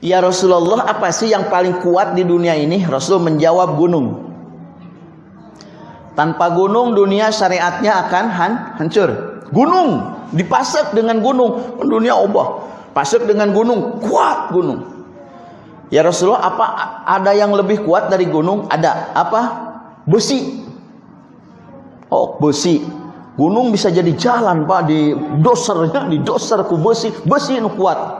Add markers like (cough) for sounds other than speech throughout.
Ya Rasulullah apa sih yang paling kuat di dunia ini? Rasul menjawab gunung. Tanpa gunung dunia syariatnya akan han hancur. Gunung dipasak dengan gunung, dunia obah. Pasak dengan gunung, kuat gunung. Ya Rasulullah apa ada yang lebih kuat dari gunung? Ada. Apa? Besi. Oh, besi. Gunung bisa jadi jalan Pak di dosernya, di doser ku besi. Besi itu kuat.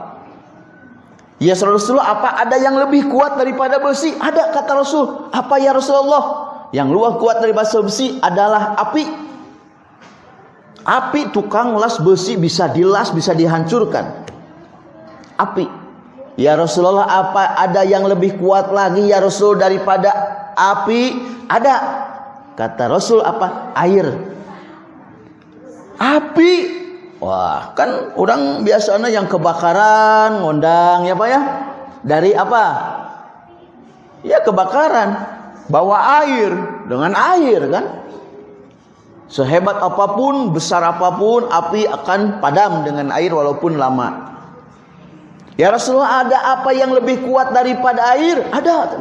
Ya Rasulullah apa ada yang lebih kuat daripada besi? Ada kata Rasul. Apa ya Rasulullah? Yang luar kuat daripada besi adalah api. Api tukang las besi bisa dilas, bisa dihancurkan. Api. Ya Rasulullah apa ada yang lebih kuat lagi ya Rasul daripada api? Ada. Kata Rasul apa? Air. Api Wah, kan orang biasanya yang kebakaran ngundang ya Pak ya. Dari apa? Ya kebakaran. Bawa air dengan air kan. Sehebat apa pun, besar apa pun, api akan padam dengan air walaupun lama. Ya Rasulullah ada apa yang lebih kuat daripada air? Ada.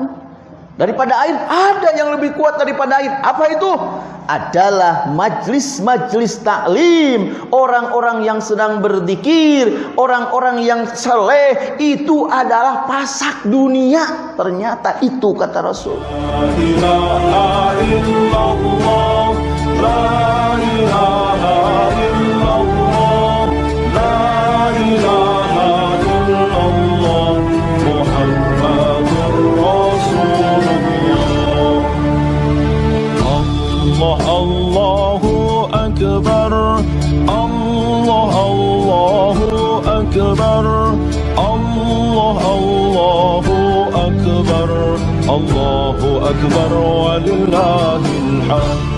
Daripada air ada yang lebih kuat daripada air. Apa itu? adalah majlis-majlis taklim, orang-orang yang sedang berzikir, orang-orang yang saleh itu adalah pasak dunia. Ternyata itu kata Rasul. Allahu Akbar walillahil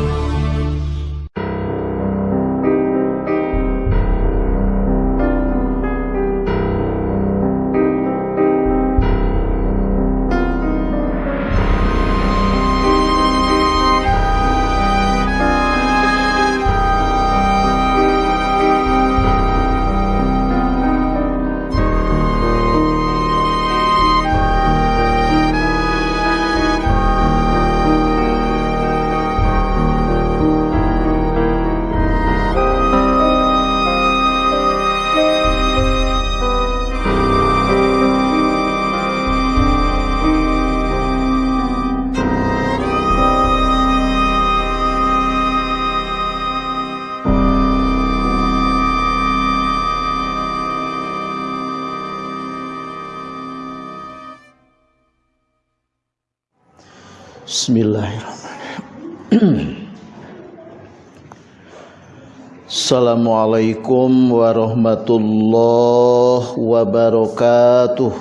Assalamualaikum warahmatullahi wabarakatuh.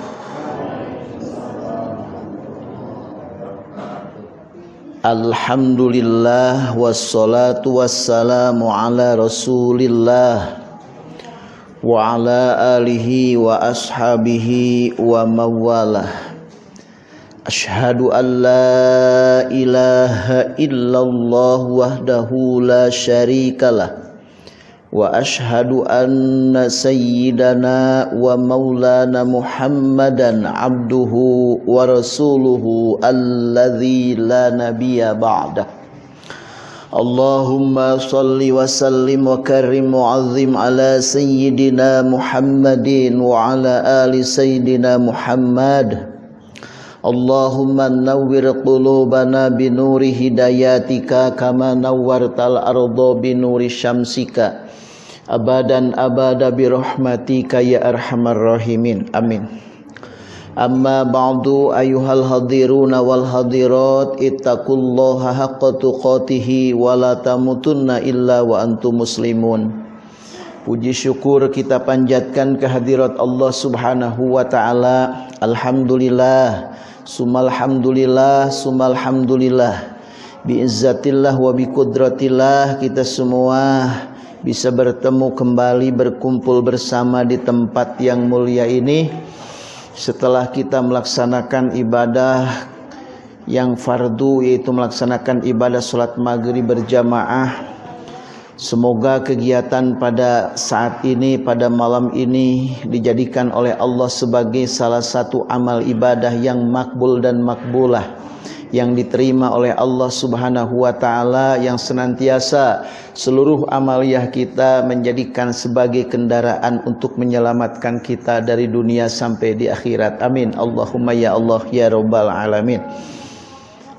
Alhamdulillah wassalatu wassalamu ala Rasulillah wa ala alihi wa ashabihi wa mawalah. Ashadu an la ilaha illallah wahdahu la syarikalah وأشهد أن سيدنا ومولانا محمدا عبده ورسوله الذي لا نبي بعده. اللهم صل وسلم وكرم وعظم على سيدنا محمد وعلى آل سيدنا محمد. اللهم نور قلوبنا بنور هداياتك كما نورت الأرض بنور شمسك. Abadan abada birahmatika ya arhamar rahimin. Amin. Amma ba'du ayuhal hadiruna wal hadirat ittaqullaha haqqa tuqatih wa la tamutunna illa wa antum muslimun. Puji syukur kita panjatkan kehadirat Allah Subhanahu wa taala. Alhamdulillah Sumalhamdulillah Sumalhamdulillah Biizzatillah wa biqudratillah Kita semua bisa bertemu kembali Berkumpul bersama di tempat yang mulia ini. Setelah kita melaksanakan ibadah Yang fardu yaitu melaksanakan ibadah sholat maghrib berjamaah Semoga kegiatan pada saat ini, pada malam ini dijadikan oleh Allah sebagai salah satu amal ibadah yang makbul dan makbulah yang diterima oleh Allah Subhanahu wa taala yang senantiasa seluruh amaliyah kita menjadikan sebagai kendaraan untuk menyelamatkan kita dari dunia sampai di akhirat. Amin. Allahumma ya Allah ya rabbal alamin.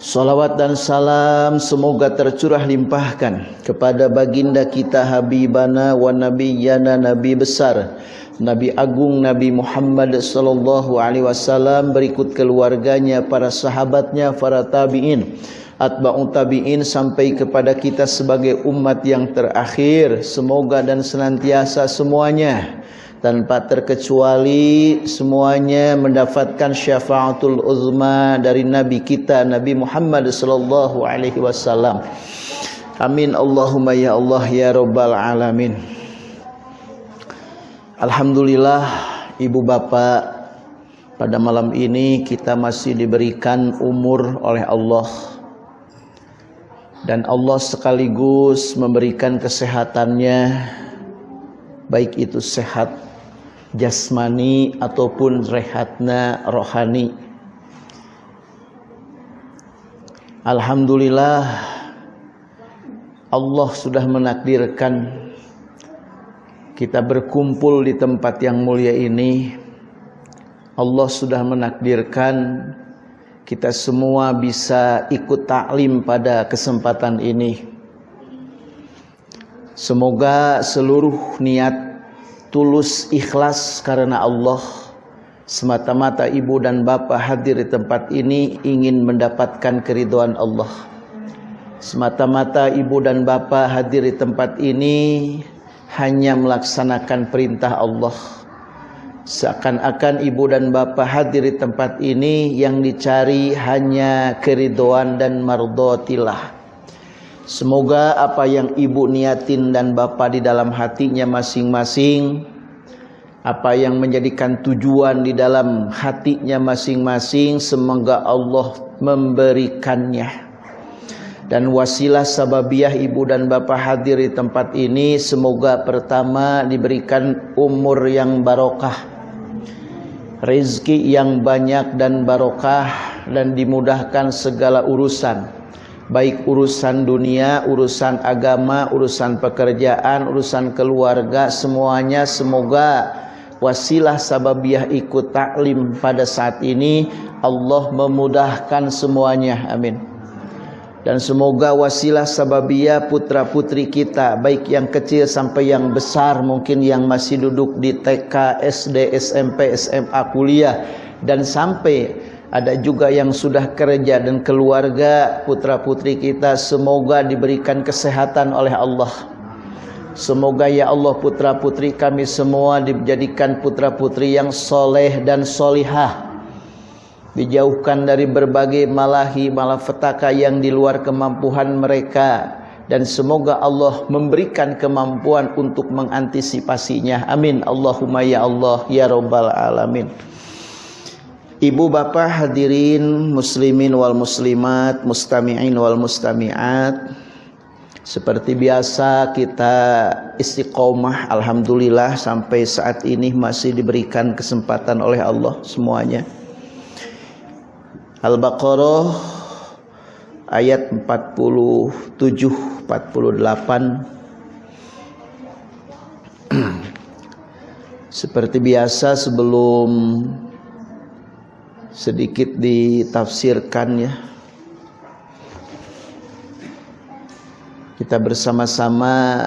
Salawat dan salam semoga tercurah limpahkan kepada baginda kita Habibana wa Nabiyana Nabi besar Nabi Agung Nabi Muhammad sallallahu alaihi wasallam berikut keluarganya para sahabatnya para tabi'in atba'u tabi'in sampai kepada kita sebagai umat yang terakhir semoga dan senantiasa semuanya tanpa terkecuali semuanya mendapatkan syafaatul uzma dari nabi kita Nabi Muhammad sallallahu alaihi wasallam. Amin Allahumma ya Allah ya rabbal alamin. Alhamdulillah ibu bapak pada malam ini kita masih diberikan umur oleh Allah dan Allah sekaligus memberikan kesehatannya baik itu sehat jasmani ataupun rehatna rohani. Alhamdulillah Allah sudah menakdirkan kita berkumpul di tempat yang mulia ini. Allah sudah menakdirkan kita semua bisa ikut taklim pada kesempatan ini. Semoga seluruh niat tulus ikhlas karena Allah semata-mata ibu dan bapak hadir di tempat ini ingin mendapatkan keriduan Allah semata-mata ibu dan bapak hadir di tempat ini hanya melaksanakan perintah Allah. Seakan-akan ibu dan bapak hadir di tempat ini yang dicari hanya keriduan dan mardotilah. Semoga apa yang ibu niatin dan bapak di dalam hatinya masing-masing Apa yang menjadikan tujuan di dalam hatinya masing-masing Semoga Allah memberikannya Dan wasilah sababiah ibu dan bapak hadir di tempat ini Semoga pertama diberikan umur yang barokah Rizki yang banyak dan barokah Dan dimudahkan segala urusan baik urusan dunia, urusan agama, urusan pekerjaan, urusan keluarga, semuanya semoga wasilah sababiah ikut taklim pada saat ini Allah memudahkan semuanya. Amin. Dan semoga wasilah sababiah putra-putri kita baik yang kecil sampai yang besar mungkin yang masih duduk di TK, SD, SMP, SMA, kuliah dan sampai ada juga yang sudah kerja dan keluarga putra-putri kita semoga diberikan kesehatan oleh Allah. Semoga ya Allah putra-putri kami semua dijadikan putra-putri yang soleh dan solihah. Dijauhkan dari berbagai malahi malapetaka yang di luar kemampuan mereka. Dan semoga Allah memberikan kemampuan untuk mengantisipasinya. Amin. Allahumma ya Allah ya Rabbal Alamin. Ibu bapak hadirin muslimin wal muslimat mustami'in wal mustami'at Seperti biasa kita istiqomah Alhamdulillah sampai saat ini masih diberikan kesempatan oleh Allah semuanya Al-Baqarah ayat 47 48 (clears throat) Seperti biasa sebelum sedikit ditafsirkan ya. Kita bersama-sama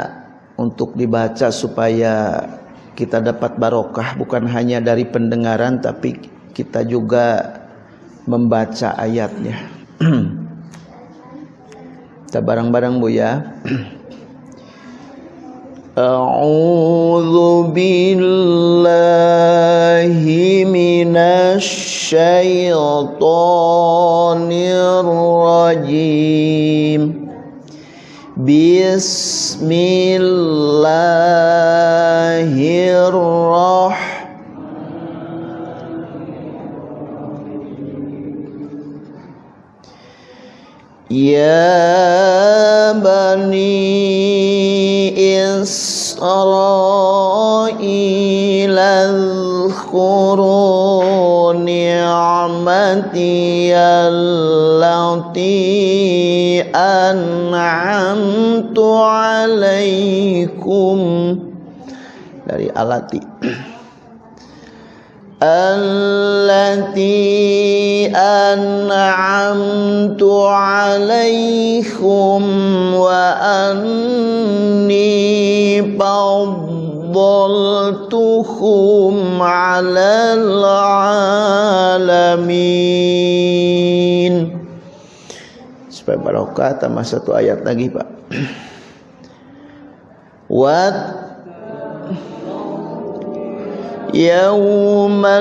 untuk dibaca supaya kita dapat barokah bukan hanya dari pendengaran tapi kita juga membaca ayatnya. (clears throat) Kita bareng-bareng Bu ya. (clears throat) A'udzu billahi minasy syaithanir rajim. Bismillahirrahmanirrahim. يا بني بني إسرائيل اذكروا نعمتي التي أنعمت عليكم dari alati التي أنعمت عليكم وأني فضلتكم على العالمين supaya barokah tambah satu ayat lagi Pak Wat يوما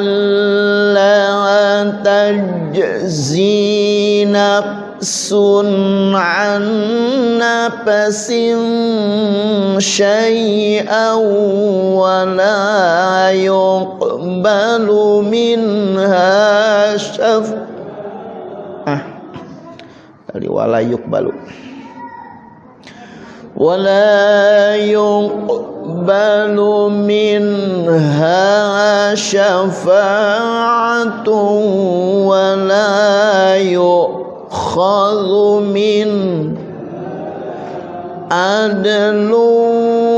لا تجزي نفس عن نفس شيئا ولا يقبل منها شفاعة ولا يقبل. ولا يقبل منها شفاعة ولا يؤخذ من عدل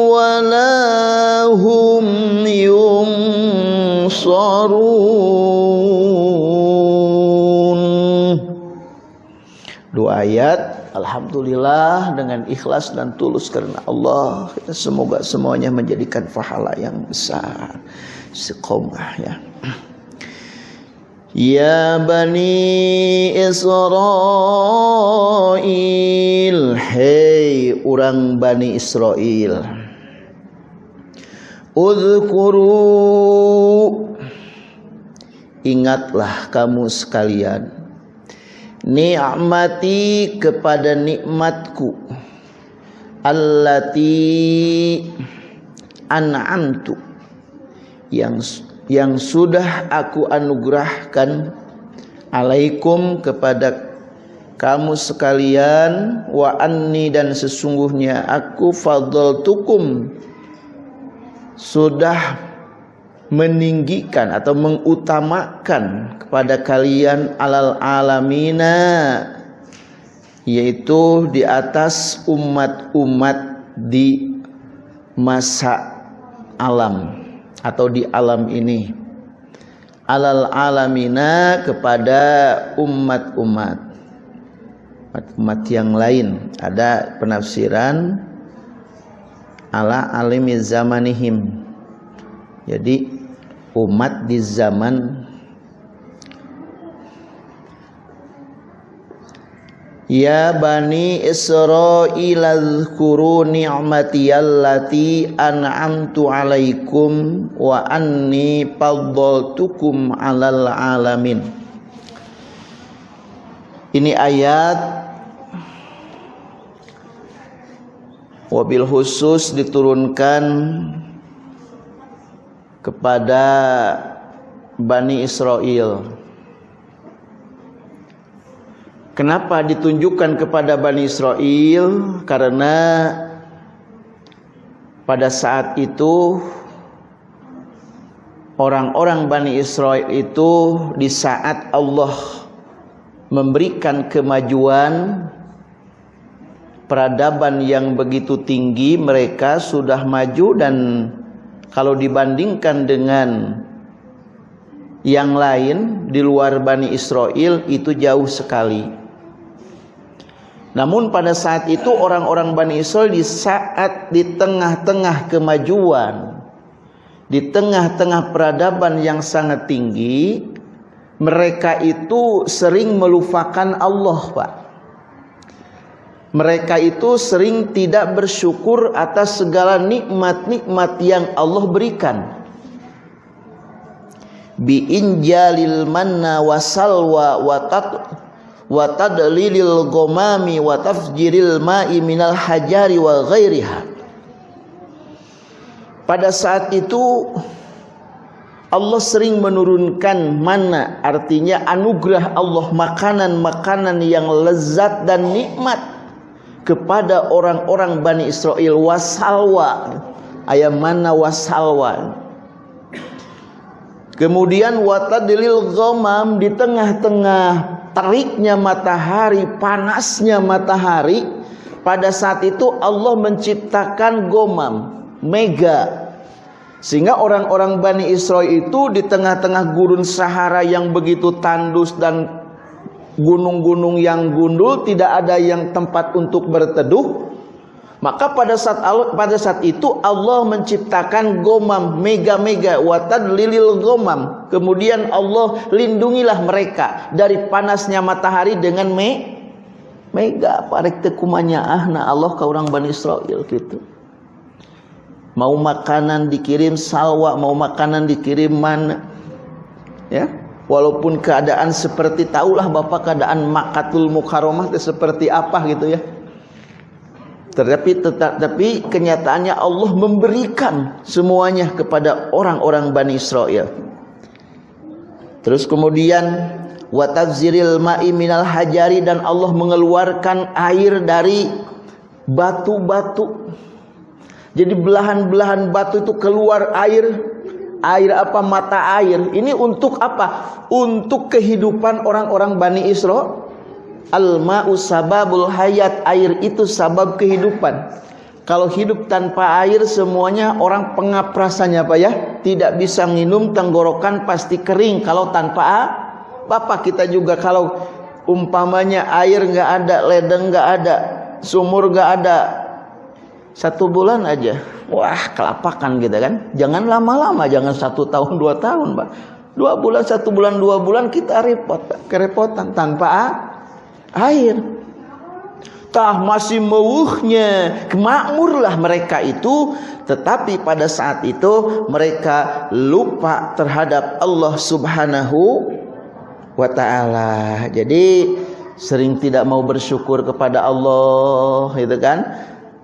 ولا هم ينصرون. Dua Alhamdulillah dengan ikhlas dan tulus karena Allah kita semoga semuanya menjadikan pahala yang besar istiqomah ya. Ya Bani Israel Hei orang Bani Israel Udhkuru Ingatlah kamu sekalian ni'mati kepada nikmatku. Allati an'amtu. Yang yang sudah aku anugerahkan alaikum kepada kamu sekalian. Wa anni dan sesungguhnya aku fadltukum sudah meninggikan atau mengutamakan kepada kalian alal alamina yaitu di atas umat-umat di masa alam atau di alam ini. Alal alamina kepada umat-umat umat yang lain. Ada penafsiran ala alimi zamanihim. Jadi umat di zaman Ya bani Israil azkuru ni'mati allati an'amtu alaikum wa anni faddaltukum 'alal alamin. Ini ayat wabil khusus diturunkan kepada Bani Israel. Kenapa ditunjukkan kepada Bani Israel? Karena pada saat itu orang-orang Bani Israel itu di saat Allah memberikan kemajuan peradaban yang begitu tinggi mereka sudah maju dan kalau dibandingkan dengan yang lain di luar Bani Israel itu jauh sekali. Namun pada saat itu orang-orang Bani Israel di saat di tengah-tengah kemajuan, di tengah-tengah peradaban yang sangat tinggi, mereka itu sering melupakan Allah, Pak mereka itu sering tidak bersyukur atas segala nikmat-nikmat yang Allah berikan. Bi injalil manna wasalwa wa tat wa tadlilil ghamami wa tafjiril ma'i minal hajari wa ghairiha. Pada saat itu Allah sering menurunkan mana artinya anugerah Allah makanan-makanan yang lezat dan nikmat kepada orang-orang Bani Israel wasalwa. Ayam mana wasalwa? Kemudian watadlil ghamam di tengah-tengah teriknya matahari panasnya matahari pada saat itu Allah menciptakan gomam mega. Sehingga orang-orang Bani Israel itu di tengah-tengah gurun Sahara yang begitu tandus dan gunung-gunung yang gundul, tidak ada yang tempat untuk berteduh. Maka pada saat pada saat itu Allah menciptakan gomam mega-mega watad lilil gomam. Kemudian Allah lindungilah mereka dari panasnya matahari dengan me mega parek tekumanya ahna Allah ke orang Bani Israel gitu. Mau makanan dikirim salwa, mau makanan dikirim mana. Ya, walaupun keadaan seperti tahulah Bapak keadaan Makatul Mukarramah itu seperti apa gitu ya. Tetapi tetapi kenyataannya Allah memberikan semuanya kepada orang-orang Bani Israel. Terus kemudian wataziril ma'i minal hajari dan Allah mengeluarkan air dari batu-batu. Jadi belahan-belahan batu itu keluar air air apa mata air? Ini untuk apa? Untuk kehidupan orang-orang Bani Israel al-ma'u sababul hayat. Air itu sabab kehidupan. Kalau hidup tanpa air semuanya orang pengap rasanya apa ya. Tidak bisa minum tenggorokan pasti kering. Kalau tanpa a Bapak kita juga kalau umpamanya air nggak ada ledeng nggak ada sumur nggak ada satu bulan aja. Wah kelapakan gitu kan. Jangan lama-lama jangan satu tahun dua tahun pak. Dua bulan satu bulan dua bulan kita repot kerepotan tanpa air. Tah masih mewuhnya. Kemakmurlah mereka itu. Tetapi pada saat itu mereka lupa terhadap Allah subhanahu wa ta'ala. Jadi sering tidak mau bersyukur kepada Allah itu kan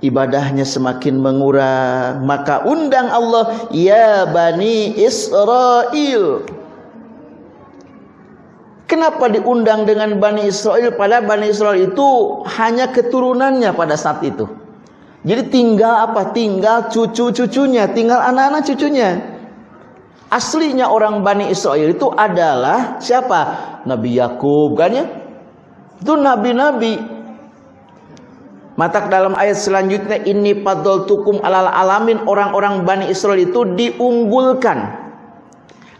ibadahnya semakin mengurang maka undang Allah ya bani Israel Kenapa diundang dengan Bani Israel Padahal Bani Israel itu hanya keturunannya pada saat itu Jadi tinggal apa? Tinggal cucu-cucunya Tinggal anak-anak cucunya Aslinya orang Bani Israel itu adalah Siapa? Nabi Yakub kan ya? Itu nabi-nabi Matak dalam ayat selanjutnya ini padol tukum alal alamin. Orang-orang Bani Israel itu diunggulkan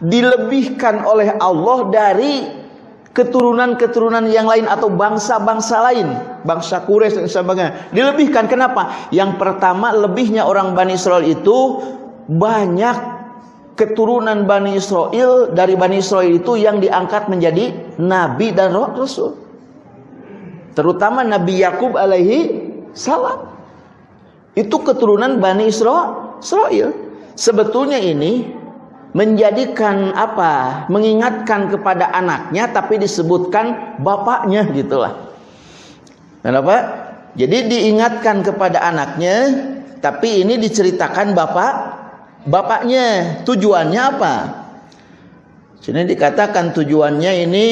dilebihkan oleh Allah dari keturunan-keturunan yang lain atau bangsa-bangsa lain bangsa Quraisy dan sebagainya. Dilebihkan kenapa? Yang pertama lebihnya orang Bani Israel itu banyak keturunan Bani Israel. Dari Bani Israel itu yang diangkat menjadi nabi dan rasul. Terutama Nabi Yakub alaihi salam. Itu keturunan Bani Israel. Sebetulnya ini menjadikan apa? Mengingatkan kepada anaknya tapi disebutkan bapaknya gitulah. Kenapa? Jadi diingatkan kepada anaknya tapi ini diceritakan bapak bapaknya. Tujuannya apa? Sini dikatakan tujuannya ini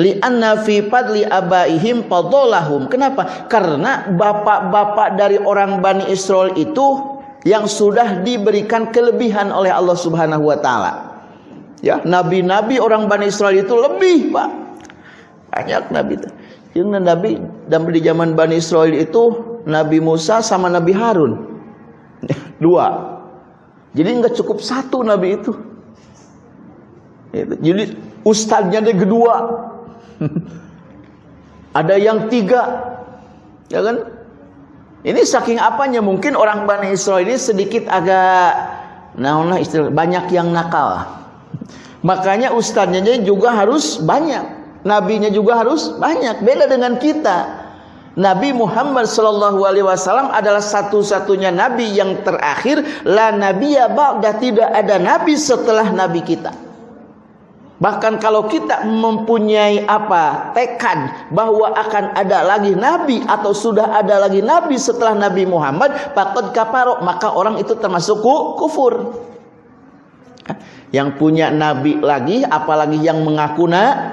li'anna fi fadli abaihim fadolahum. Kenapa? Karena bapak-bapak dari orang Bani Israel itu yang sudah diberikan kelebihan oleh Allah Subhanahu wa taala. Ya nabi-nabi orang Bani Israel itu lebih Pak. Banyak nabi yang nabi dan di zaman Bani Israel itu Nabi Musa sama Nabi Harun. (laughs) Dua. Jadi nggak cukup satu nabi itu. Jadi ustadznya ada kedua (laughs) Ada yang tiga, ya kan? Ini saking apanya mungkin orang Bani Israel ini sedikit agak nah istilah banyak yang nakal. (laughs) Makanya ustadznya juga harus banyak, nabinya juga harus banyak. Beda dengan kita. Nabi Muhammad sallallahu alaihi wasallam adalah satu-satunya nabi yang terakhir la nabiyya ba'da tidak ada nabi setelah nabi kita. Bahkan kalau kita mempunyai apa? Tekad bahwa akan ada lagi nabi atau sudah ada lagi nabi setelah Nabi Muhammad, pakot kaparok maka orang itu termasuk kufur. Yang punya nabi lagi, apalagi yang mengaku na,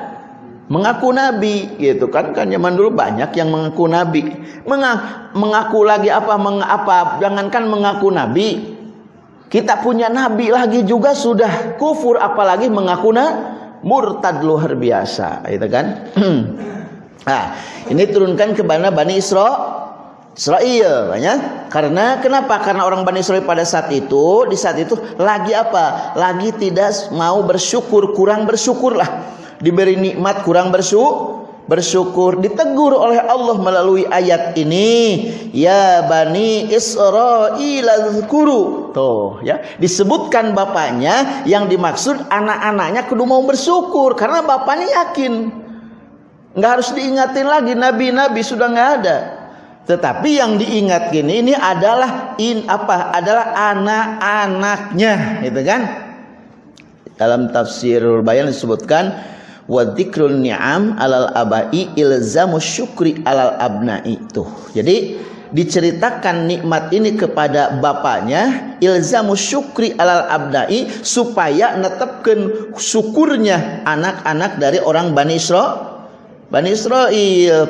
mengaku nabi gitu kan? Kan zaman dulu banyak yang mengaku nabi. Mengaku, mengaku lagi apa? Mengapa jangankan mengaku nabi kita punya nabi lagi juga sudah kufur apalagi mengaku na murtad luar biasa gitu kan nah (clears throat) ini turunkan kepada Bani Isra Israel ya. Karena kenapa? Karena orang Bani Israel pada saat itu di saat itu lagi apa? Lagi tidak mau bersyukur, kurang bersyukurlah diberi nikmat kurang bersyukur bersyukur ditegur oleh Allah melalui ayat ini. Ya bani Israil azkuru tuh ya. Disebutkan bapaknya yang dimaksud anak-anaknya kudu mau bersyukur karena bapaknya yakin. Nggak harus diingatin lagi nabi-nabi sudah nggak ada. Tetapi yang diingat gini ini adalah in apa? Adalah anak-anaknya gitu kan? Dalam tafsirul bayan disebutkan wa dzikrul ni'am alal abai ilzamu syukri alal abna'i. Tuh. Jadi diceritakan nikmat ini kepada bapaknya ilzamu syukri alal abna'i supaya netepkan syukurnya anak-anak dari orang Bani Israel Bani Israel.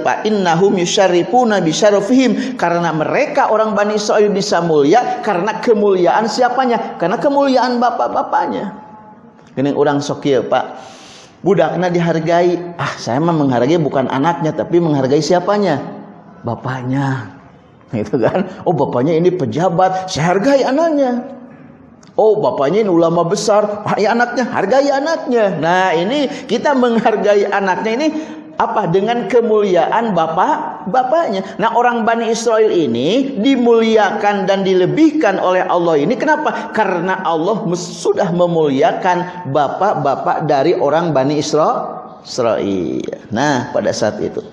Fa innahum yusyarifuna bi syarafihim karena mereka orang Bani Israel bisa mulia karena kemuliaan siapanya? Karena kemuliaan bapak-bapaknya. Ini orang sok Pak budaknya dihargai. Ah saya mah menghargai bukan anaknya tapi menghargai siapanya? Bapaknya. (laughs) Itu kan? Oh bapaknya ini pejabat saya hargai anaknya. Oh bapaknya ini ulama besar ah, ya anaknya hargai anaknya. Nah ini kita menghargai anaknya ini apa dengan kemuliaan bapak bapaknya. Nah, orang Bani Israel ini dimuliakan dan dilebihkan oleh Allah ini kenapa? Karena Allah sudah memuliakan bapak-bapak dari orang Bani Israel. Nah, pada saat itu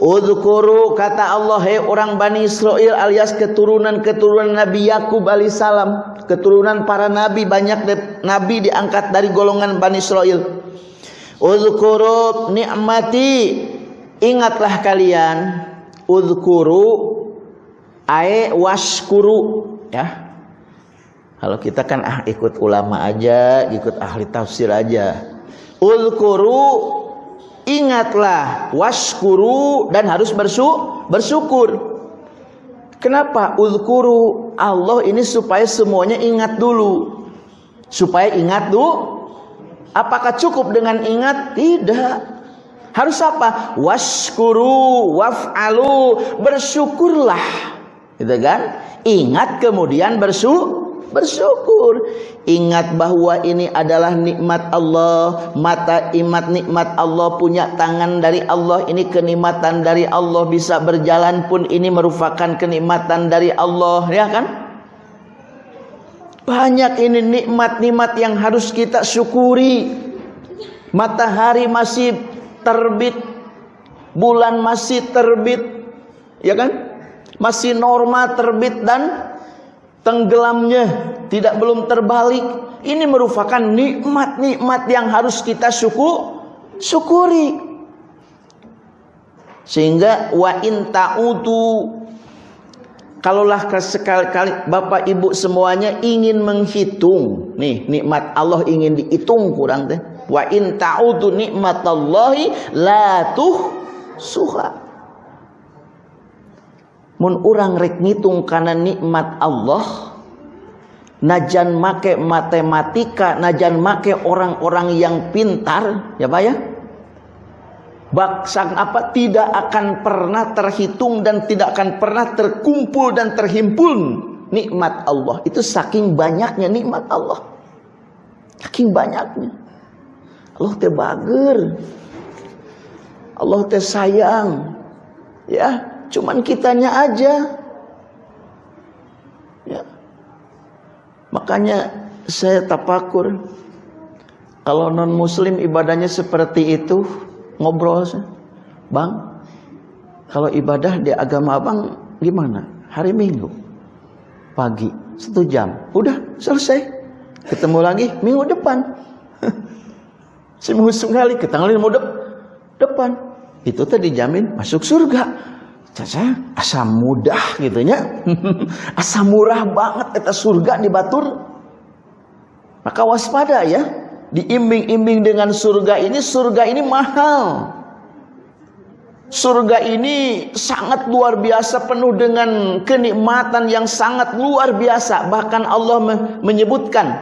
Udhkuru kata Allah Hei orang Bani Israel alias keturunan-keturunan Nabi Yakub alaihissalam Keturunan para nabi Banyak nabi diangkat dari golongan Bani Israel Uzkuru nikmati ingatlah kalian uzkuru ae waskuru ya. Kalau kita kan ah ikut ulama aja ikut ahli tafsir aja. Uzkuru ingatlah waskuru dan harus bersu bersyukur. Kenapa? Uzkuru Allah ini supaya semuanya ingat dulu. Supaya ingat dulu Apakah cukup dengan ingat? Tidak. Harus apa? Waskuru waf'alu. Bersyukurlah. Gitu kan? Ingat kemudian bersyukur bersyukur ingat bahwa ini adalah nikmat Allah mata imat nikmat Allah punya tangan dari Allah ini kenikmatan dari Allah bisa berjalan pun ini merupakan kenikmatan dari Allah ya kan banyak ini nikmat-nikmat yang harus kita syukuri. Matahari masih terbit, bulan masih terbit, ya kan? Masih normal terbit dan tenggelamnya tidak belum terbalik. Ini merupakan nikmat-nikmat yang harus kita syukur, syukuri. Sehingga wa in ta'udu Kalaulah sekali-kali Bapak Ibu semuanya ingin menghitung nih nikmat Allah ingin dihitung kurang teh. Wa in ta'udu nikmatallahi la tuh suha. Mun urang rek ngitung karena nikmat Allah najan make matematika, najan make orang-orang yang pintar, ya Pak ya? Baksang apa tidak akan pernah terhitung dan tidak akan pernah terkumpul dan terhimpun nikmat Allah. Itu saking banyaknya nikmat Allah. Saking banyaknya. Allah teh bager. Allah teh sayang. Ya, cuman kitanya aja. Ya. Makanya saya tapakur kalau non muslim ibadahnya seperti itu ngobrol bang kalau ibadah di agama abang gimana? Hari minggu. Pagi satu jam. Udah selesai. Ketemu lagi minggu depan. (laughs) Seminggu sekali ketemu minggu de depan. Itu tadi dijamin masuk surga. Caca asam mudah gitunya (laughs) asam murah banget eta surga di batur. Maka waspada ya diimbing-imbing dengan surga ini, surga ini mahal. Surga ini sangat luar biasa penuh dengan kenikmatan yang sangat luar biasa. Bahkan Allah menyebutkan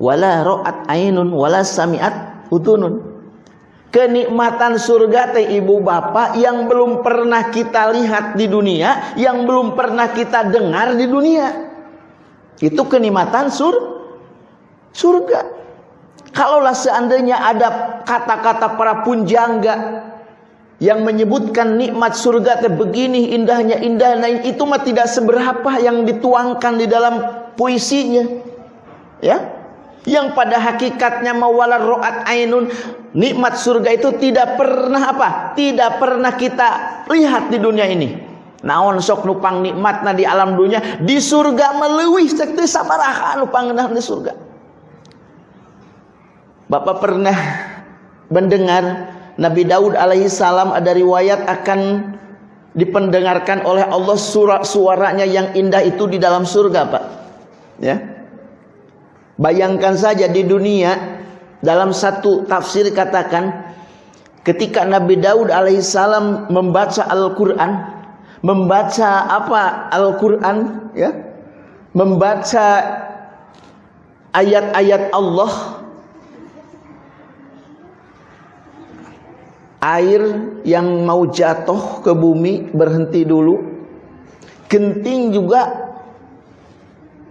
wala ra'at ainun wala sami'at udunun. Kenikmatan surga teh ibu bapak yang belum pernah kita lihat di dunia, yang belum pernah kita dengar di dunia. Itu kenikmatan sur surga. Kalaulah seandainya ada kata-kata para punjangga yang menyebutkan nikmat surga teh begini indahnya indah nah itu mah tidak seberapa yang dituangkan di dalam puisinya. Ya? Yang pada hakikatnya mawalar ro'at ainun. Nikmat surga itu tidak pernah apa? Tidak pernah kita lihat di dunia ini. Naon sok nupang nikmatna di alam dunia? Di surga melewih sekte sabaraha nupang di surga Bapak pernah mendengar Nabi Daud alaihi salam ada riwayat akan dipendengarkan oleh Allah surat suaranya yang indah itu di dalam surga Pak ya Bayangkan saja di dunia dalam satu tafsir katakan ketika Nabi Daud alaihissalam membaca Al-Qur'an, membaca apa Al-Qur'an ya? Membaca ayat-ayat Allah air yang mau jatuh ke bumi berhenti dulu genting juga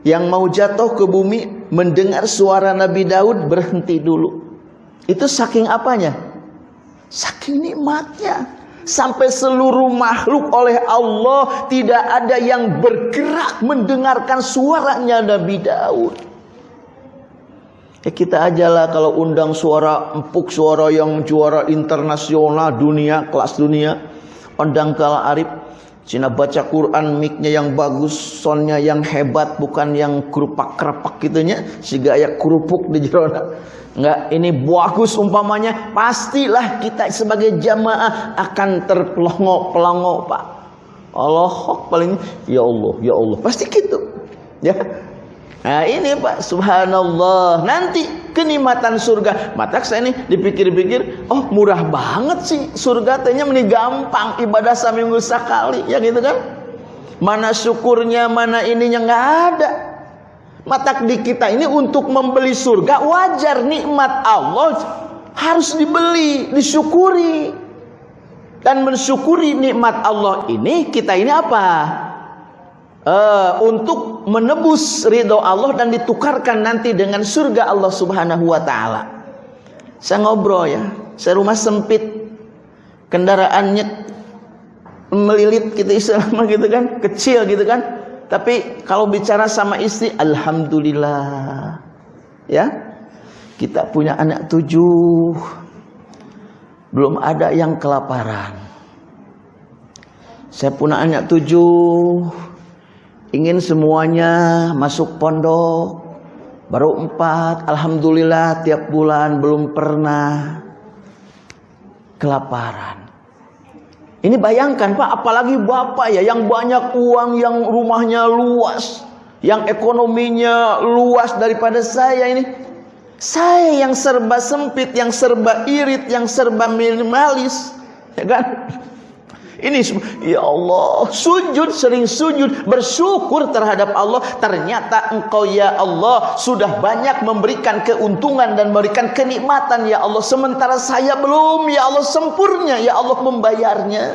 yang mau jatuh ke bumi mendengar suara Nabi Daud berhenti dulu. Itu saking apanya? Saking nikmatnya. Sampai seluruh makhluk oleh Allah tidak ada yang bergerak mendengarkan suaranya Nabi Daud. Ya kita ajalah kalau undang suara empuk, suara yang juara internasional dunia, kelas dunia. Undang kala Arif Cina baca Quran miknya yang bagus, sonnya yang hebat, bukan yang kerupak kerepak gitunya, si gaya kerupuk di jerona. Enggak, ini bagus umpamanya, pastilah kita sebagai jamaah akan terpelongo-pelongo, Pak. Allah paling ya Allah, ya Allah. Pasti gitu. Ya. Nah ini Pak Subhanallah. Nanti kenikmatan surga. Mata saya ini dipikir-pikir Oh murah banget sih Surga tehnya ini gampang Ibadah seminggu sekali. Ya gitu kan? Mana syukurnya Mana ininya nggak ada. Mata di kita ini untuk membeli surga Wajar nikmat Allah. Harus dibeli Disyukuri. Dan mensyukuri nikmat Allah ini Kita ini apa uh, untuk menebus ridho Allah dan ditukarkan nanti dengan surga Allah Subhanahu wa taala. Saya ngobrol ya, saya rumah sempit, kendaraannya melilit gitu istilahnya gitu kan, kecil gitu kan. Tapi kalau bicara sama istri, alhamdulillah. Ya. Kita punya anak tujuh. Belum ada yang kelaparan. Saya punya anak tujuh ingin semuanya masuk pondok. Baru empat Alhamdulillah tiap bulan belum pernah kelaparan. Ini bayangkan Pak apalagi Bapak ya yang banyak uang yang rumahnya luas yang ekonominya luas daripada saya ini. Saya yang serba sempit yang serba irit yang serba minimalis ya kan ini ya Allah, sujud sering sujud, bersyukur terhadap Allah. Ternyata Engkau ya Allah sudah banyak memberikan keuntungan dan memberikan kenikmatan ya Allah. Sementara saya belum ya Allah sempurna ya Allah membayarnya.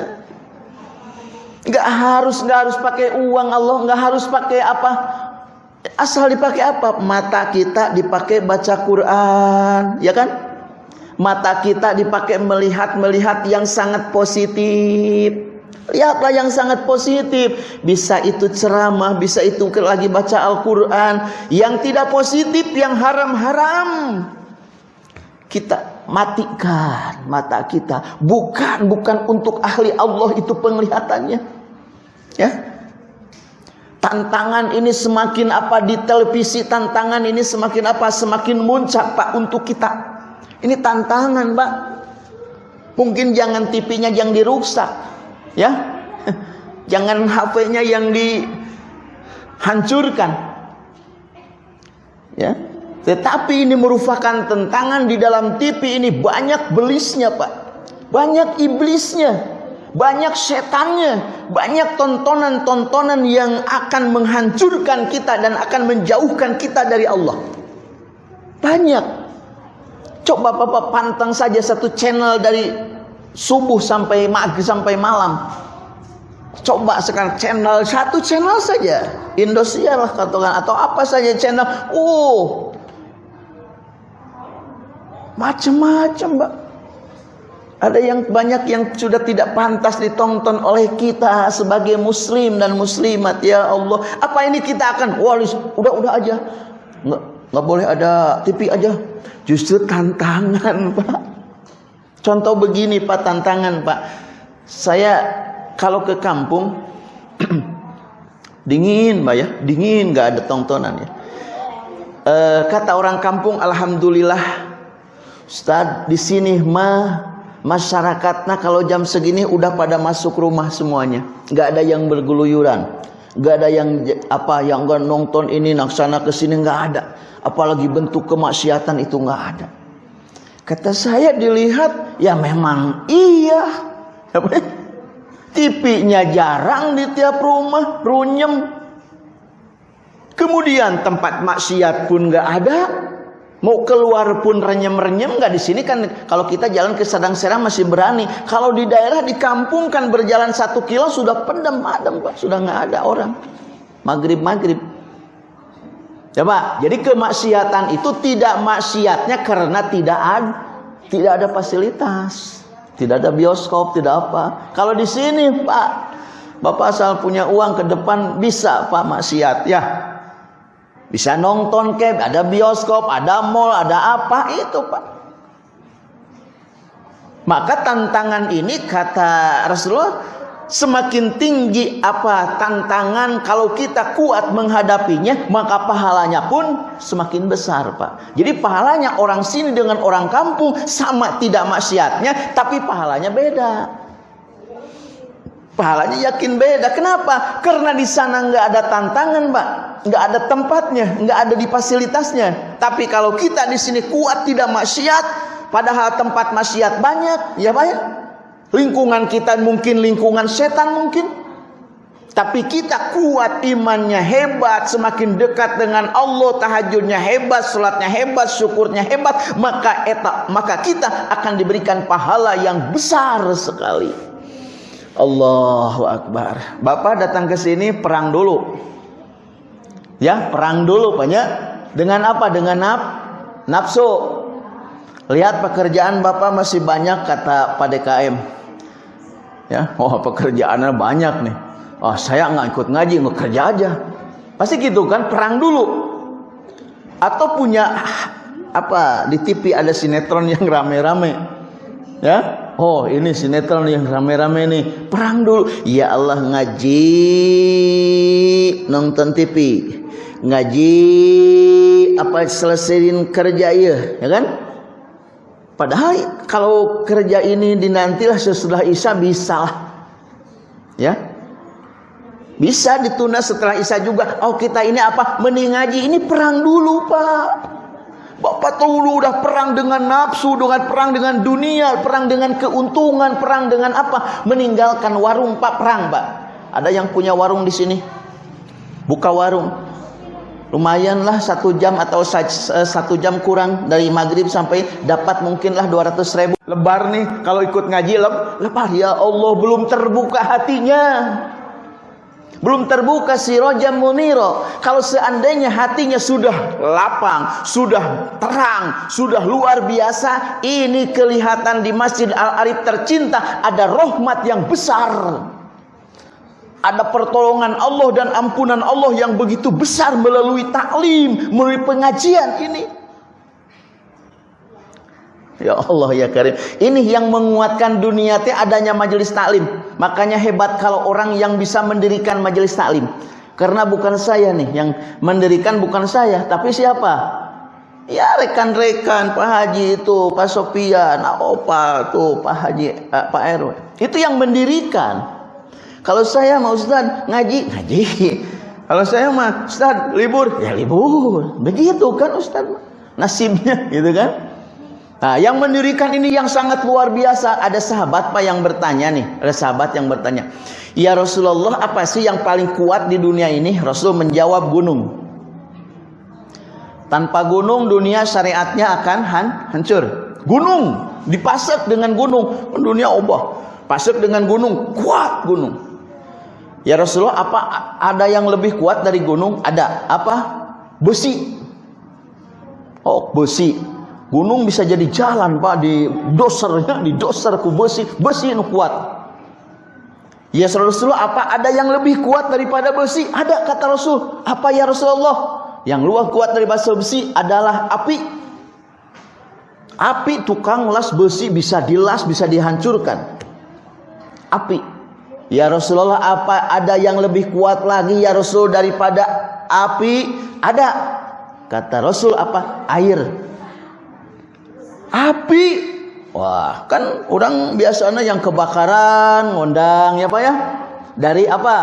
Enggak harus enggak harus pakai uang Allah, enggak harus pakai apa? Asal dipakai apa? Mata kita dipakai baca Quran, ya kan? Mata kita dipakai melihat-melihat yang sangat positif. Lihatlah yang sangat positif. Bisa itu ceramah, bisa itu lagi baca Al-Quran. Yang tidak positif, yang haram-haram. Kita matikan mata kita. Bukan, bukan untuk ahli Allah itu penglihatannya. Ya, Tantangan ini semakin apa di televisi tantangan ini semakin apa semakin muncak Pak untuk kita. Ini tantangan, Pak. Mungkin jangan TV-nya yang dirusak, ya. (laughs) Jangan HP-nya yang dihancurkan. Ya. Tetapi ini merupakan tentangan di dalam TV ini banyak belisnya Pak. Banyak iblisnya. Banyak setannya, banyak tontonan-tontonan yang akan menghancurkan kita dan akan menjauhkan kita dari Allah. Banyak. Coba Bapak pantang saja satu channel dari subuh sampai maghrib sampai malam. Coba sekarang channel satu channel saja, Indosiar lah katakan atau apa saja channel. Oh, macam-macam, Mbak. Ada yang banyak yang sudah tidak pantas ditonton oleh kita sebagai muslim dan muslimat ya Allah. Apa ini kita akan walis udah udah aja. Nggak, nggak boleh ada TV aja. Justru tantangan, (laughs) Pak. Contoh begini, Pak, tantangan, Pak. Saya kalau ke kampung (clears throat) dingin, Pak ya. Dingin nggak ada tontonan ya. E, kata orang kampung alhamdulillah Ustaz di sini mah masyarakatnya kalau jam segini udah pada masuk rumah semuanya nggak ada yang bergeluyuran nggak ada yang apa yang nggak nonton ini naksana ke sini nggak ada apalagi bentuk kemaksiatan itu nggak ada kata saya dilihat ya memang iya TV-nya jarang di tiap rumah runyem kemudian tempat maksiat pun nggak ada Mau keluar pun renyem-renyem nggak di sini kan kalau kita jalan ke Sadang Serang masih berani. Kalau di daerah di kampung kan berjalan satu kilo sudah pendem adem pak, sudah nggak ada orang. Maghrib maghrib. Pak, jadi kemaksiatan itu tidak maksiatnya karena tidak ada tidak ada fasilitas, tidak ada bioskop, tidak apa. Kalau di sini pak, bapak asal punya uang ke depan bisa pak maksiat ya bisa nonton ke, ada bioskop, ada mall, ada apa itu Pak. Maka tantangan ini kata Rasulullah semakin tinggi apa tantangan kalau kita kuat menghadapinya maka pahalanya pun semakin besar Pak. Jadi pahalanya orang sini dengan orang kampung sama tidak maksiatnya tapi pahalanya beda. Pahalanya yakin beda. Kenapa? Karena di sana nggak ada tantangan, Pak. Nggak ada tempatnya, nggak ada di fasilitasnya. Tapi kalau kita di sini kuat tidak maksiat, padahal tempat maksiat banyak, ya Pak ya. Lingkungan kita mungkin lingkungan setan mungkin. Tapi kita kuat imannya hebat, semakin dekat dengan Allah, tahajudnya hebat, salatnya hebat, syukurnya hebat, maka eta, maka kita akan diberikan pahala yang besar sekali. Allahu Akbar. Bapak datang ke sini perang dulu. Ya, perang dulu banyak. Dengan apa? Dengan naf nafsu. Lihat pekerjaan Bapak masih banyak kata Pak DKM. Ya, oh pekerjaannya banyak nih. Oh, saya nggak ikut ngaji, nggak kerja aja. Pasti gitu kan, perang dulu. Atau punya apa di TV ada sinetron yang rame-rame. Ya, Oh ini sinetron yang rame-rame nih Perang dulu Ya Allah ngaji Nonton TV Ngaji Apa selesaiin kerja ya Ya kan Padahal kalau kerja ini dinantilah sesudah Isya bisa lah Ya Bisa ditunda setelah Isya juga Oh kita ini apa Mending ngaji Ini perang dulu pak Bapak dulu udah perang dengan nafsu, dengan perang dengan dunia, perang dengan keuntungan, perang dengan apa? Meninggalkan warung Pak perang, Pak. Ada yang punya warung di sini? Buka warung. Lumayanlah satu jam atau satu jam kurang dari maghrib sampai dapat mungkinlah 200 ribu. Lebar nih kalau ikut ngaji lebar ya Allah belum terbuka hatinya. Belum terbuka si roja muniro. Kalau seandainya hatinya sudah lapang, sudah terang, sudah luar biasa, ini kelihatan di Masjid Al-Arif tercinta ada rahmat yang besar. Ada pertolongan Allah dan ampunan Allah yang begitu besar melalui taklim, melalui pengajian ini. Ya Allah ya Karim. Ini yang menguatkan dunia teh adanya majelis taklim. Makanya hebat kalau orang yang bisa mendirikan majelis taklim. Karena bukan saya nih yang mendirikan bukan saya, tapi siapa? Ya rekan-rekan Pak Haji itu, Pak Sopian, Opa tuh, Pak Haji, uh, Pak RW. Itu yang mendirikan. Kalau saya mau Ustaz ngaji, ngaji. Kalau saya mah Ustaz libur, ya libur. Begitu kan Ustaz. nasibnya (laughs) gitu kan? Nah yang mendirikan ini yang sangat luar biasa. Ada sahabat pak yang bertanya nih. Ada sahabat yang bertanya ya Rasulullah apa sih yang paling kuat di dunia ini? Rasul menjawab gunung. Tanpa gunung dunia syariatnya akan han hancur. Gunung dipasak dengan gunung. Dunia obah pasak dengan gunung. Kuat gunung ya Rasulullah apa ada yang lebih kuat dari gunung? Ada. Apa? Besi. Oh besi. Gunung bisa jadi jalan pak. Di dosernya di doser ku besi. Besi yang kuat. Ya Rasulullah apa ada yang lebih kuat daripada besi? Ada kata Rasul. Apa ya Rasulullah? Yang luar kuat daripada besi adalah api. Api tukang las besi bisa dilas bisa dihancurkan. Api ya Rasulullah apa ada yang lebih kuat lagi ya Rasul daripada api ada Kata Rasul apa? Air. Api. Wah, kan orang biasanya yang kebakaran ngondang ya Pak ya. Dari apa?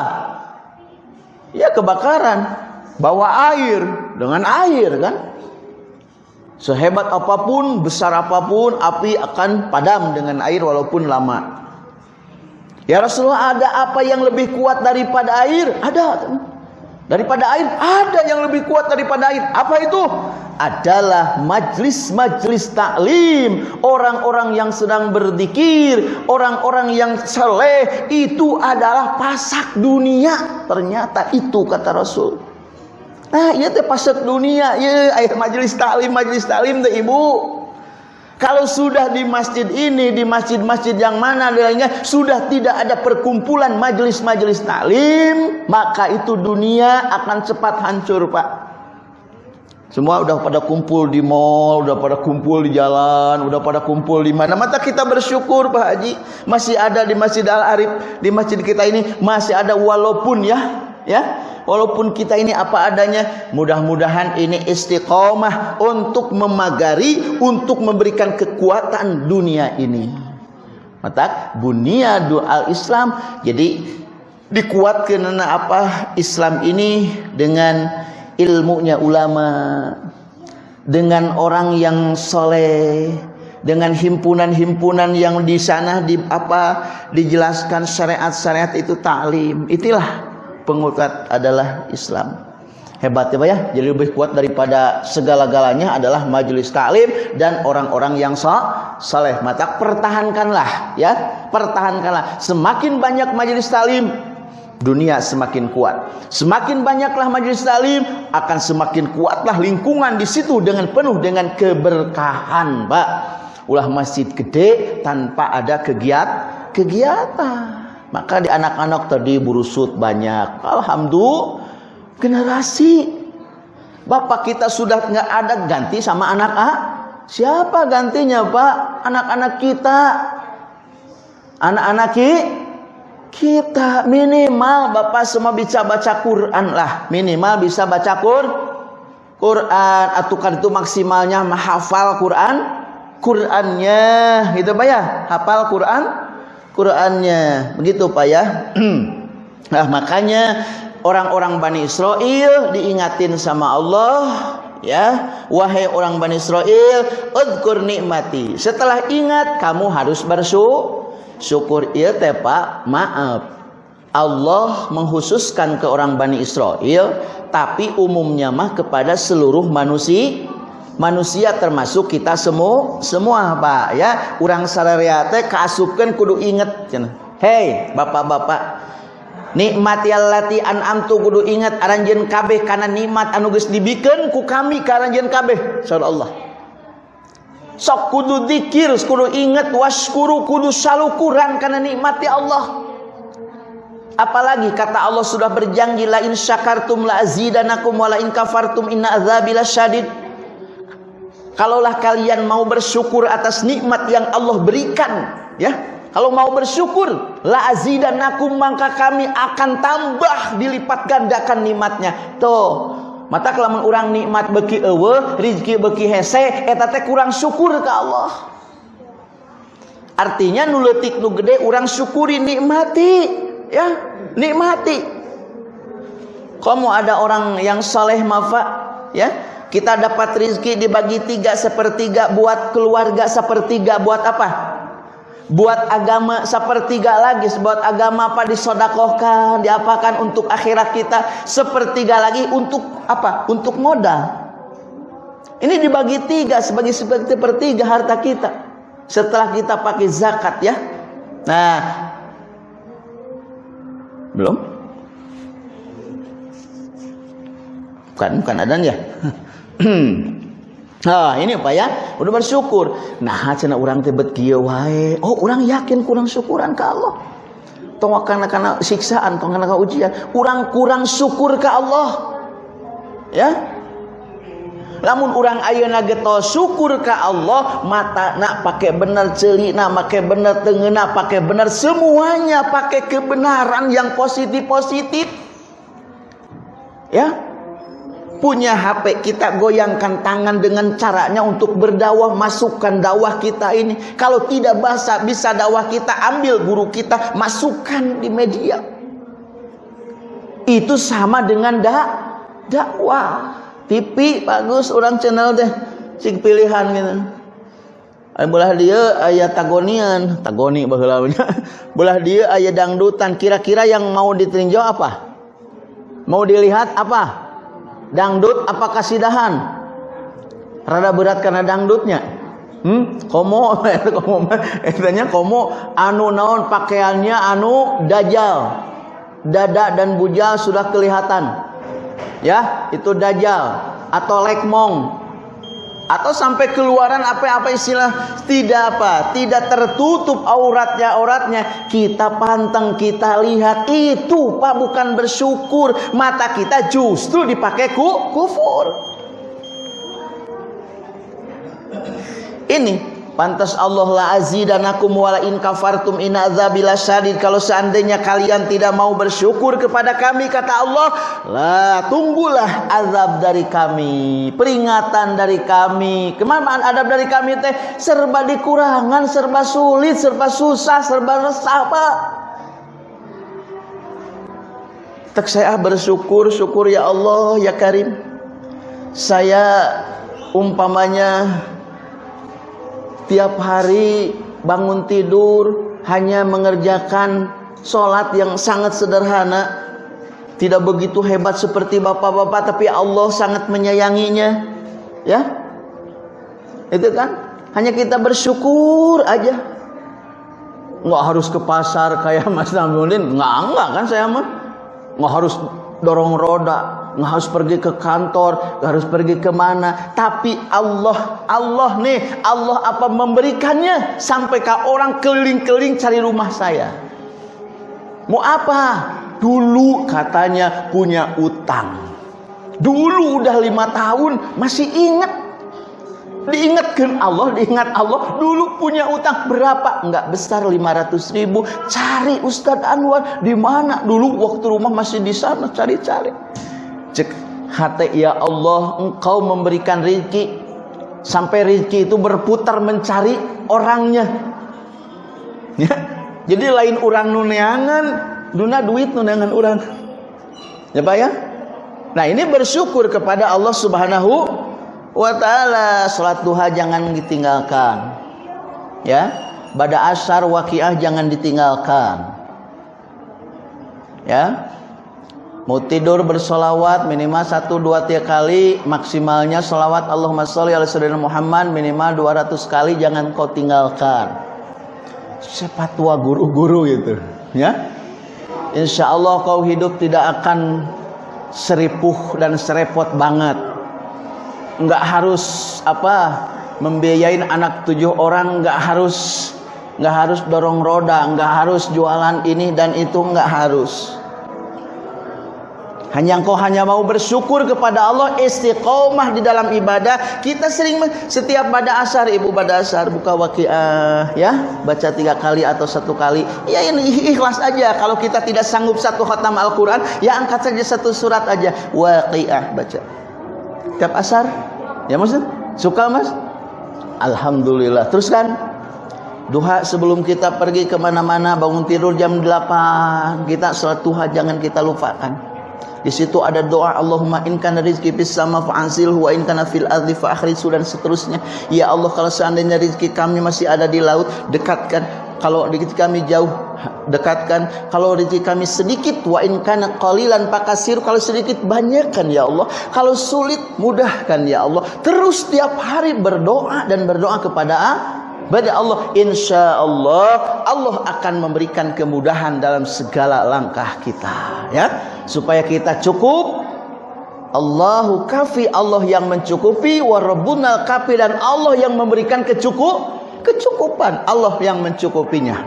Ya kebakaran. Bawa air dengan air kan. Sehebat apa pun, besar apa pun, api akan padam dengan air walaupun lama. Ya Rasulullah ada apa yang lebih kuat daripada air? Ada. Daripada air ada yang lebih kuat daripada air. Apa itu? Adalah majlis-majlis taklim, orang-orang yang sedang berzikir, orang-orang yang saleh itu adalah pasak dunia. Ternyata itu kata Rasul. Nah, iya teh pasak dunia, ya air majlis taklim, majlis taklim teh Ibu. Kalau sudah di masjid ini, di masjid-masjid yang mana lainnya sudah tidak ada perkumpulan majelis-majelis taklim, maka itu dunia akan cepat hancur, Pak. Semua udah pada kumpul di mall, udah pada kumpul di jalan, udah pada kumpul di mana. Mata kita bersyukur Pak Haji, masih ada di Masjid Al Arif, di masjid kita ini masih ada walaupun ya, ya walaupun kita ini apa adanya mudah-mudahan ini istiqomah untuk memagari untuk memberikan kekuatan dunia ini. Mata bunia doa Islam jadi dikuatkan apa Islam ini dengan ilmunya ulama dengan orang yang soleh dengan himpunan-himpunan yang di sana di apa dijelaskan syariat-syariat itu taklim itulah pengukat adalah Islam. Hebat ya ya. Jadi lebih kuat daripada segala-galanya adalah majelis taklim dan orang-orang yang saleh. Maka pertahankanlah ya, pertahankanlah. Semakin banyak majelis taklim, dunia semakin kuat. Semakin banyaklah majelis taklim, akan semakin kuatlah lingkungan di situ dengan penuh dengan keberkahan, Pak. Ulah masjid gede tanpa ada kegiatan kegiatan. Maka di anak-anak tadi burusut banyak. Alhamdulillah generasi. Bapak kita sudah nggak ada ganti sama anak A. Siapa gantinya Pak? Anak-anak kita. Anak-anak kita minimal Bapak semua bisa baca Quran lah. Minimal bisa baca Quran. Quran atau kan itu maksimalnya menghafal Quran. Qurannya gitu Pak ya. Hafal Quran Qurannya. Begitu Pak ya. (clears throat) nah, makanya orang-orang Bani Israel diingatin sama Allah ya. Wahai orang Bani Israel udkur nikmati setelah ingat kamu harus bersyukur iya teh Pak? Maaf. Allah menghususkan ke orang Bani Israel tapi umumnya mah kepada seluruh manusia manusia termasuk kita semua semua Pak ya. Urang sararea teh kaasupkeun kudu inget hei bapak-bapak nikmat yallati an'amtu kudu inget aranjeun kabeh kana nikmat anu geus dibikeun ku kami ka aranjeun kabeh Allah. Sok kudu zikir kudu inget waskuru kudu salukuran kana nikmat ya Allah. Apalagi kata Allah sudah berjanji la in syakartum la azidanakum wa in kafartum inna adzabi lasyadid Kalaulah kalian mau bersyukur atas nikmat yang Allah berikan, ya. Kalau mau bersyukur, la azidanakum maka kami akan tambah dilipat gandakan nikmatnya. Tuh, mata kelamun orang nikmat beki eueuh, rezeki beki hese, eta teh kurang syukur ke Allah. Artinya nu leutik nu gede urang syukuri nikmati, ya, nikmati. Kamu ada orang yang saleh mafa, ya, Kita dapat rizki dibagi tiga sepertiga buat keluarga sepertiga buat apa? Buat agama sepertiga lagi buat agama apa disodakohkan diapakan untuk akhirat kita sepertiga lagi untuk apa? Untuk modal. Ini dibagi tiga sebagai sepertiga harta kita setelah kita pakai zakat ya. Nah, belum? Bukan, bukan adan ya. (laughs) Nah, ini Pak ya, udah bersyukur. Nah, cina orang tebet kieu wae. Oh, orang yakin kurang syukuran ke Allah. Tong karena karena siksaan, tong karena ujian. Orang kurang syukur ke Allah. Ya. Lamun orang ayeuna getos syukur ke Allah, mata nak pakai benar celi, nak pakai benar tengena, pakai benar semuanya pakai kebenaran yang positif-positif. Ya, punya HP kita goyangkan tangan dengan caranya untuk berdakwah masukkan dakwah kita ini kalau tidak bahasa bisa dakwah kita ambil guru kita masukkan di media itu sama dengan dak dakwah TV bagus orang channel deh cik pilihan gitu Belah dia ayat tagonian, tagoni baheulanya. Belah dia (laughs) ayat dangdutan. Kira-kira yang mau ditinjau apa? Mau dilihat apa? Dangdut apa kasidahan? Rada berat karena dangdutnya. Hmm, komo, (laughs) komo, etanya komo, anu naon? Pakaiannya anu dajal, dada dan bujal sudah kelihatan, ya itu dajal atau lekmong, atau sampai keluaran apa-apa istilah tidak apa tidak tertutup auratnya auratnya. Kita pantang kita lihat itu pak bukan bersyukur. Mata kita justru dipakai ku, kufur. Ini Pantas Allah la azidanakum wala in kafartum in azabila syadid. Kalau seandainya kalian tidak mau bersyukur kepada kami kata Allah, lah tunggulah azab dari kami, peringatan dari kami. Ke mana adab dari kami teh? Serba dikurangan, serba sulit, serba susah, serba resah, Pak. Tak saya bersyukur, syukur ya Allah, ya Karim. Saya umpamanya tiap hari bangun tidur hanya mengerjakan sholat yang sangat sederhana. Tidak begitu hebat seperti bapak-bapak tapi Allah sangat menyayanginya. Ya? Itu kan? Hanya kita bersyukur aja. Nggak harus ke pasar kayak Mas Namudin nggak nggak kan saya mah? Nggak harus dorong roda nggak harus pergi ke kantor, nggak harus pergi ke mana. Tapi Allah, Allah nih, Allah apa memberikannya sampai ke orang keliling-keliling cari rumah saya. Mau apa? Dulu katanya punya utang. Dulu udah lima tahun masih ingat Diingatkan Allah, diingat Allah dulu punya utang berapa? Enggak besar 500 ribu. Cari Ustadz Anwar di mana? Dulu waktu rumah masih di sana cari-cari. Cek hati ya Allah engkau memberikan rizki sampai rizki itu berputar mencari orangnya. Ya. Jadi lain orang nuneangan, duna duit nuneangan orang. Ya Pak ya? Nah ini bersyukur kepada Allah subhanahu wa ta'ala. Salat duha jangan ditinggalkan. Ya. Pada asar wakiah jangan ditinggalkan. Ya. Mau tidur bersolawat minimal satu dua tiga kali maksimalnya solawat Allahumma sholli ala sayyidina Muhammad minimal 200 kali jangan kau tinggalkan. Siapa tua guru-guru gitu, ya? Insya Allah kau hidup tidak akan seripuh dan serepot banget. Enggak harus apa membiayain anak tujuh orang, enggak harus enggak harus dorong roda, enggak harus jualan ini dan itu enggak harus hanya engkau hanya mau bersyukur kepada Allah istiqomah di dalam ibadah. Kita sering setiap pada asar ibu pada asar buka waqiah ya baca tiga kali atau satu kali. Ya ini ikhlas aja. Kalau kita tidak sanggup satu khatam Al-Quran ya angkat saja satu surat aja waqiah baca. Tiap asar ya mas suka mas? Alhamdulillah. Teruskan duha sebelum kita pergi ke mana-mana bangun tidur jam 8 kita sholat duha jangan kita lupakan Di situ ada doa Allahumma in kana rizqi fis sama fa'anzilhu wa in kana fil ardi dan seterusnya. Ya Allah kalau seandainya rezeki kami masih ada di laut, dekatkan. Kalau rezeki kami jauh, dekatkan. Kalau rezeki kami sedikit wa in kana qalilan pakasir kalau sedikit banyakkan ya Allah. Kalau sulit mudahkan ya Allah. Terus tiap hari berdoa dan berdoa kepada pada Allah insya Allah Allah akan memberikan kemudahan dalam segala langkah kita ya. Supaya kita cukup. Allahu kafi Allah yang mencukupi. Warabbunal kafi dan Allah yang memberikan kecukup kecukupan. Allah yang mencukupinya.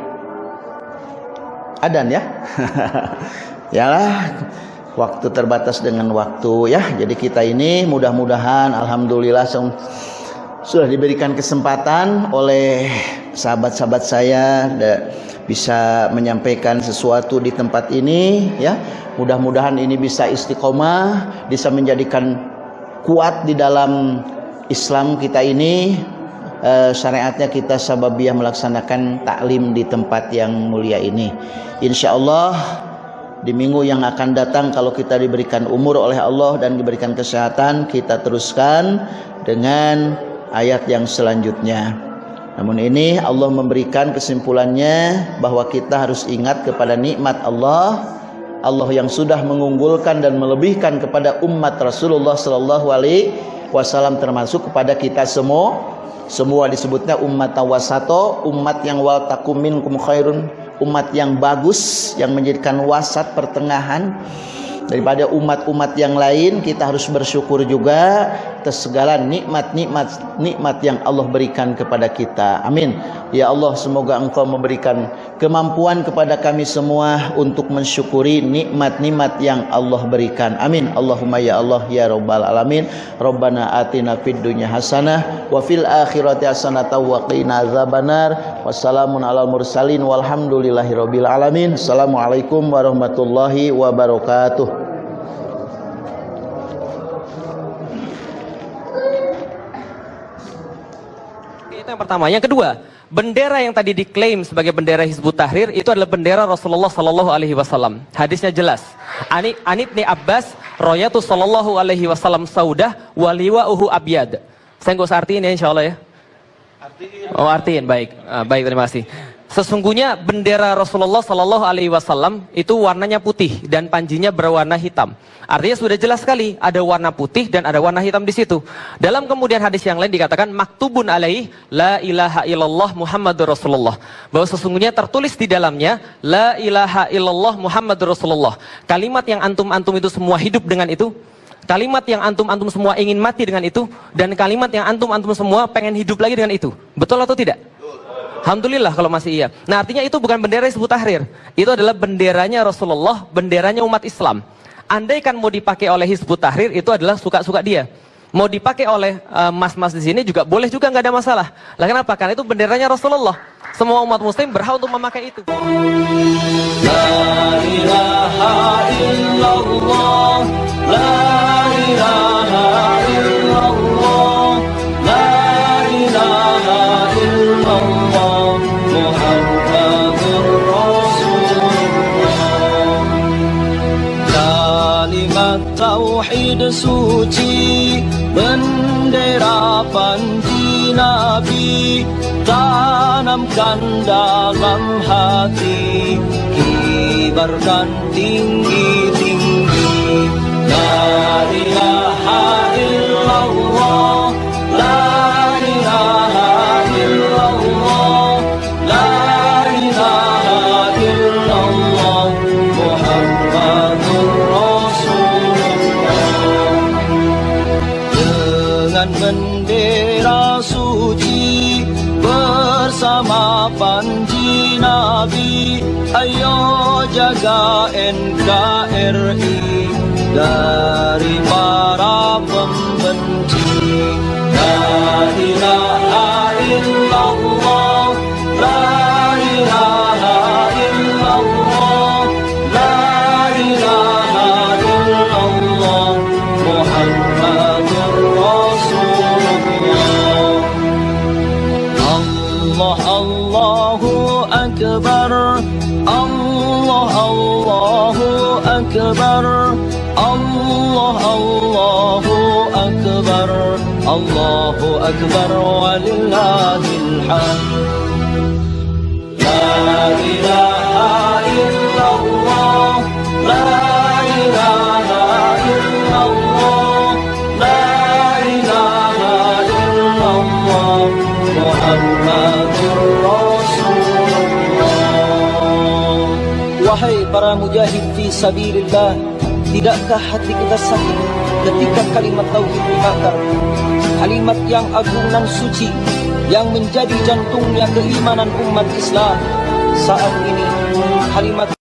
Adan ya? (laughs) Yalah waktu terbatas dengan waktu ya. Jadi kita ini mudah-mudahan alhamdulillah sudah diberikan kesempatan oleh sahabat-sahabat saya bisa menyampaikan sesuatu di tempat ini ya. Mudah-mudahan ini bisa istiqomah bisa menjadikan kuat di dalam Islam kita ini. E, syariatnya kita sababiah melaksanakan taklim di tempat yang mulia ini. Insya Allah di minggu yang akan datang kalau kita diberikan umur oleh Allah dan diberikan kesehatan kita teruskan dengan ayat yang selanjutnya. Namun ini Allah memberikan kesimpulannya bahwa kita harus ingat kepada nikmat Allah, Allah yang sudah mengunggulkan dan melebihkan kepada umat Rasulullah sallallahu alaihi wasallam termasuk kepada kita semua. Semua disebutnya umat tawasato, umat yang wal takum minkum khairun, umat yang bagus yang menjadikan wasat pertengahan daripada umat-umat yang lain kita harus bersyukur juga atas segala nikmat-nikmat nikmat yang Allah berikan kepada kita. Amin. Ya Allah semoga engkau memberikan kemampuan kepada kami semua untuk mensyukuri nikmat-nikmat yang Allah berikan. Amin. Allahumma ya Allah ya rabbal alamin. Rabbana atina fid dunya hasanah wa fil akhirati hasanah wa qina azabannar wassalamun alal mursalin. Walhamdulillahirabbil alamin. Assalamualaikum warahmatullahi wabarakatuh yang pertama. Yang kedua, bendera yang tadi diklaim sebagai bendera Hizbut Tahrir itu adalah bendera Rasulullah Sallallahu Alaihi Wasallam. Hadisnya jelas. Ani Anit ni Abbas, Royatu Sallallahu Alaihi Wasallam Saudah, Waliwa Uhu Abiyad. Saya nggak usah artiin ya, insya Allah ya. Artiin. Oh artiin, baik, uh, baik terima kasih. Sesungguhnya bendera Rasulullah Sallallahu Alaihi Wasallam itu warnanya putih dan panjinya berwarna hitam. Artinya sudah jelas sekali ada warna putih dan ada warna hitam di situ. Dalam kemudian hadis yang lain dikatakan maktubun alaih la ilaha illallah Muhammadur Rasulullah. Bahwa sesungguhnya tertulis di dalamnya la ilaha illallah Muhammadur Rasulullah. Kalimat yang antum-antum itu semua hidup dengan itu. Kalimat yang antum-antum semua ingin mati dengan itu dan kalimat yang antum-antum semua pengen hidup lagi dengan itu. Betul atau tidak? Alhamdulillah kalau masih iya. Nah artinya itu bukan bendera Hizbut Tahrir. Itu adalah benderanya Rasulullah, benderanya umat Islam. Andai kan mau dipakai oleh Hizbut Tahrir itu adalah suka-suka dia. Mau dipakai oleh eh, mas-mas uh, di sini juga boleh juga nggak ada masalah. Lah kenapa? Karena itu benderanya Rasulullah. Semua umat muslim berhak untuk memakai itu. Suci bendera panji nabi tanamkan dalam hati kibarkan tinggi-tinggi la ilaha illallah mujahid fi sabilillah. Tidakkah hati kita sakit ketika kalimat tauhid dibakar? Kalimat yang agung dan suci Yang menjadi jantungnya keimanan umat Islam. Saat ini kalimat